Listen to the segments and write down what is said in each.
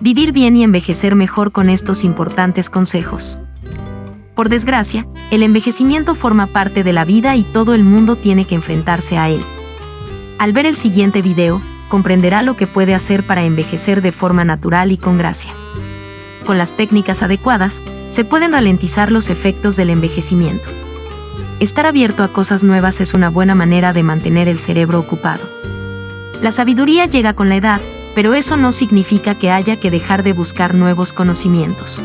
vivir bien y envejecer mejor con estos importantes consejos. Por desgracia, el envejecimiento forma parte de la vida y todo el mundo tiene que enfrentarse a él. Al ver el siguiente video, comprenderá lo que puede hacer para envejecer de forma natural y con gracia. Con las técnicas adecuadas, se pueden ralentizar los efectos del envejecimiento. Estar abierto a cosas nuevas es una buena manera de mantener el cerebro ocupado. La sabiduría llega con la edad, pero eso no significa que haya que dejar de buscar nuevos conocimientos.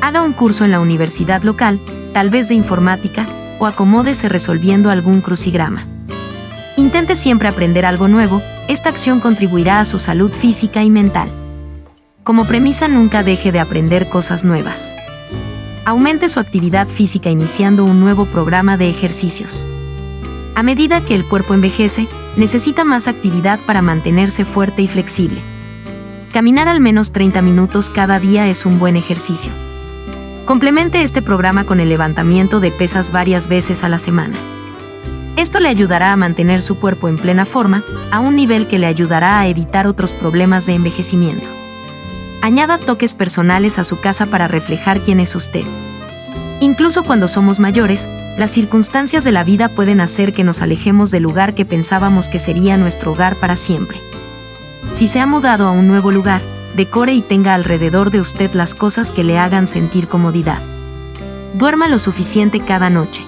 Haga un curso en la universidad local, tal vez de informática, o acomódese resolviendo algún crucigrama. Intente siempre aprender algo nuevo, esta acción contribuirá a su salud física y mental. Como premisa nunca deje de aprender cosas nuevas. Aumente su actividad física iniciando un nuevo programa de ejercicios. A medida que el cuerpo envejece, necesita más actividad para mantenerse fuerte y flexible. Caminar al menos 30 minutos cada día es un buen ejercicio. Complemente este programa con el levantamiento de pesas varias veces a la semana. Esto le ayudará a mantener su cuerpo en plena forma, a un nivel que le ayudará a evitar otros problemas de envejecimiento. Añada toques personales a su casa para reflejar quién es usted. Incluso cuando somos mayores, las circunstancias de la vida pueden hacer que nos alejemos del lugar que pensábamos que sería nuestro hogar para siempre. Si se ha mudado a un nuevo lugar, decore y tenga alrededor de usted las cosas que le hagan sentir comodidad. Duerma lo suficiente cada noche.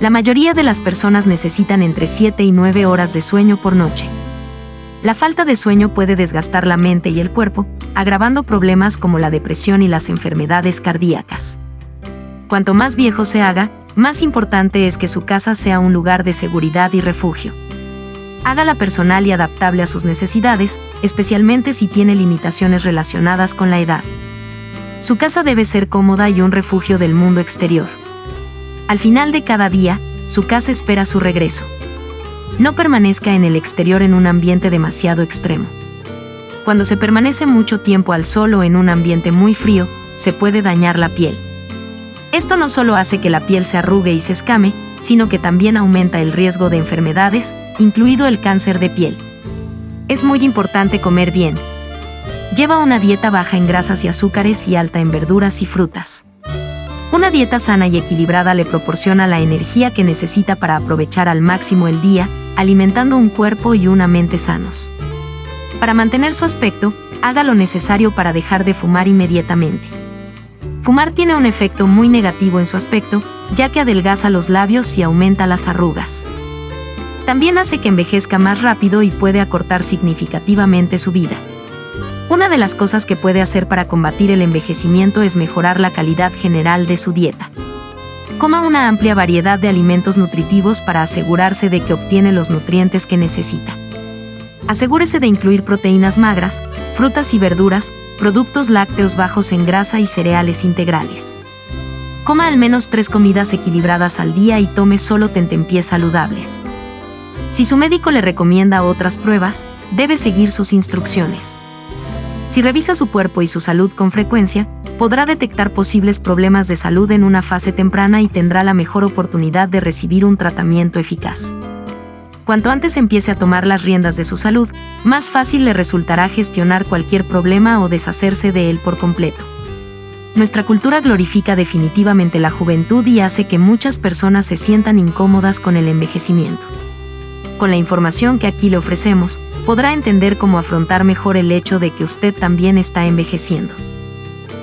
La mayoría de las personas necesitan entre 7 y 9 horas de sueño por noche. La falta de sueño puede desgastar la mente y el cuerpo, agravando problemas como la depresión y las enfermedades cardíacas. Cuanto más viejo se haga, más importante es que su casa sea un lugar de seguridad y refugio. Hágala personal y adaptable a sus necesidades, especialmente si tiene limitaciones relacionadas con la edad. Su casa debe ser cómoda y un refugio del mundo exterior. Al final de cada día, su casa espera su regreso. No permanezca en el exterior en un ambiente demasiado extremo. Cuando se permanece mucho tiempo al sol o en un ambiente muy frío, se puede dañar la piel. Esto no solo hace que la piel se arrugue y se escame, sino que también aumenta el riesgo de enfermedades, incluido el cáncer de piel. Es muy importante comer bien. Lleva una dieta baja en grasas y azúcares y alta en verduras y frutas. Una dieta sana y equilibrada le proporciona la energía que necesita para aprovechar al máximo el día, alimentando un cuerpo y una mente sanos. Para mantener su aspecto, haga lo necesario para dejar de fumar inmediatamente. Fumar tiene un efecto muy negativo en su aspecto, ya que adelgaza los labios y aumenta las arrugas. También hace que envejezca más rápido y puede acortar significativamente su vida. Una de las cosas que puede hacer para combatir el envejecimiento es mejorar la calidad general de su dieta. Coma una amplia variedad de alimentos nutritivos para asegurarse de que obtiene los nutrientes que necesita. Asegúrese de incluir proteínas magras, frutas y verduras, productos lácteos bajos en grasa y cereales integrales. Coma al menos tres comidas equilibradas al día y tome solo tentempiés saludables. Si su médico le recomienda otras pruebas, debe seguir sus instrucciones. Si revisa su cuerpo y su salud con frecuencia, podrá detectar posibles problemas de salud en una fase temprana y tendrá la mejor oportunidad de recibir un tratamiento eficaz. Cuanto antes empiece a tomar las riendas de su salud, más fácil le resultará gestionar cualquier problema o deshacerse de él por completo. Nuestra cultura glorifica definitivamente la juventud y hace que muchas personas se sientan incómodas con el envejecimiento. Con la información que aquí le ofrecemos, podrá entender cómo afrontar mejor el hecho de que usted también está envejeciendo.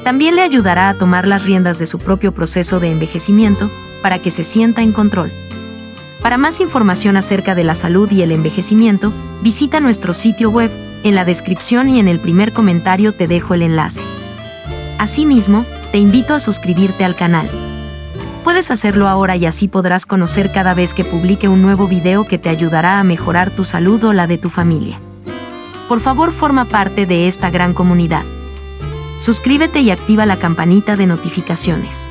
También le ayudará a tomar las riendas de su propio proceso de envejecimiento para que se sienta en control. Para más información acerca de la salud y el envejecimiento, visita nuestro sitio web, en la descripción y en el primer comentario te dejo el enlace. Asimismo, te invito a suscribirte al canal. Puedes hacerlo ahora y así podrás conocer cada vez que publique un nuevo video que te ayudará a mejorar tu salud o la de tu familia. Por favor forma parte de esta gran comunidad. Suscríbete y activa la campanita de notificaciones.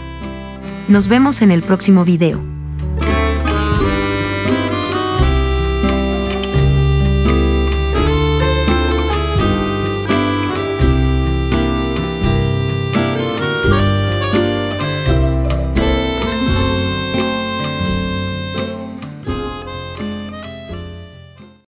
Nos vemos en el próximo video.